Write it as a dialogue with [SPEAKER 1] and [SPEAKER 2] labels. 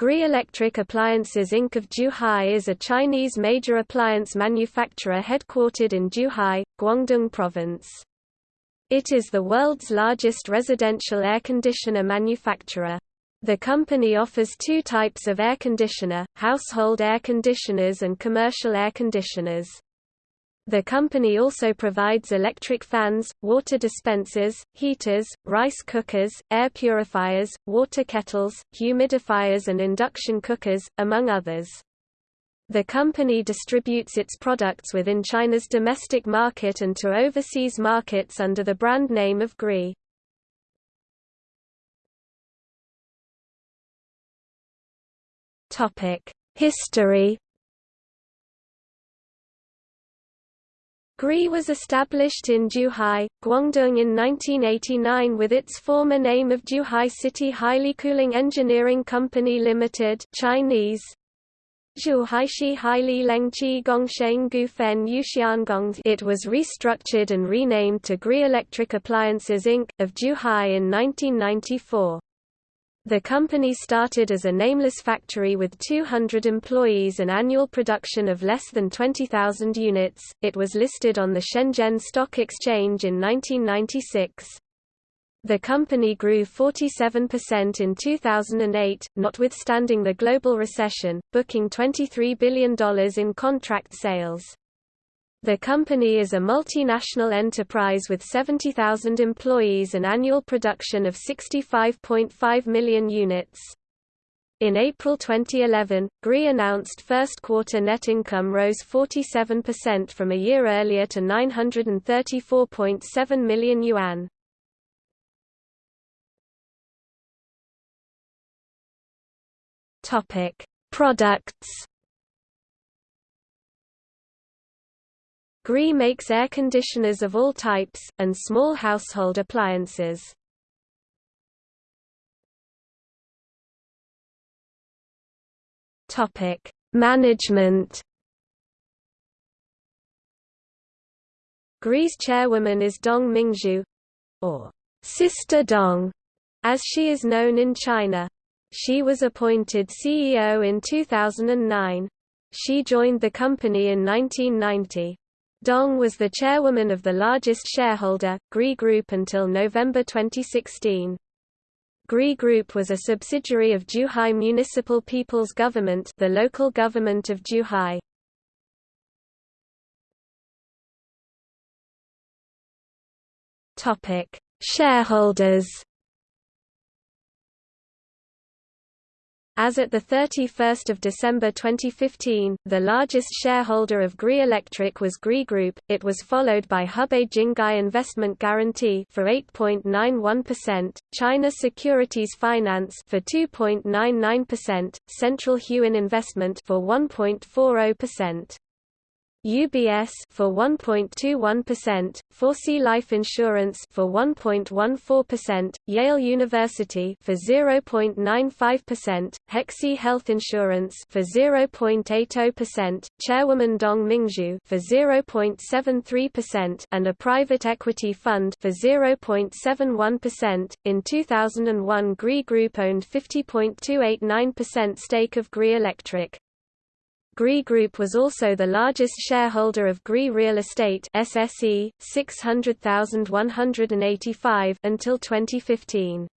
[SPEAKER 1] Gree Electric Appliances Inc. of Zhuhai is a Chinese major appliance manufacturer headquartered in Zhuhai, Guangdong Province. It is the world's largest residential air conditioner manufacturer. The company offers two types of air conditioner, household air conditioners and commercial air conditioners. The company also provides electric fans, water dispensers, heaters, rice cookers, air purifiers, water kettles, humidifiers and induction cookers, among others. The company distributes its products within China's domestic market and to overseas markets under the brand name of Gree. History Gree was established in Zhuhai, Guangdong in 1989 with its former name of Zhuhai City Haili Cooling Engineering Company Limited Chinese. It was restructured and renamed to Gree Electric Appliances Inc., of Zhuhai in 1994. The company started as a nameless factory with 200 employees and annual production of less than 20,000 units. It was listed on the Shenzhen Stock Exchange in 1996. The company grew 47% in 2008, notwithstanding the global recession, booking $23 billion in contract sales. The company is a multinational enterprise with 70,000 employees and annual production of 65.5 million units. In April 2011, Gree announced first quarter net income rose 47% from a year earlier to 934.7 million yuan. Topic: Products Gree makes air conditioners of all types, and small household appliances. Management Gree's chairwoman is Dong Mingzhu, or Sister Dong, as she is known in China. She was appointed CEO in 2009. She joined the company in 1990. Dong was the chairwoman of the largest shareholder, Gree Group until November 2016. Gree Group was a subsidiary of Zhuhai Municipal People's Government the local government of Zhuhai. Shareholders As at 31 December 2015, the largest shareholder of Gree Electric was Gree Group, it was followed by Hebei Jinghai Investment Guarantee for 8.91%, China Securities Finance for 2.99%, Central Huijin Investment for 1.40%. UBS for 1.21%, Foresea Life Insurance for 1.14%, Yale University for 0.95%, Hexie Health Insurance for 0.80%, Chairwoman Dong Mingzhu for 0.73% and a private equity fund for 0.71%. In 2001, Gree Group owned 50.289% stake of Gree Electric. Gree Group was also the largest shareholder of Gree Real Estate SSE 600,185 until 2015.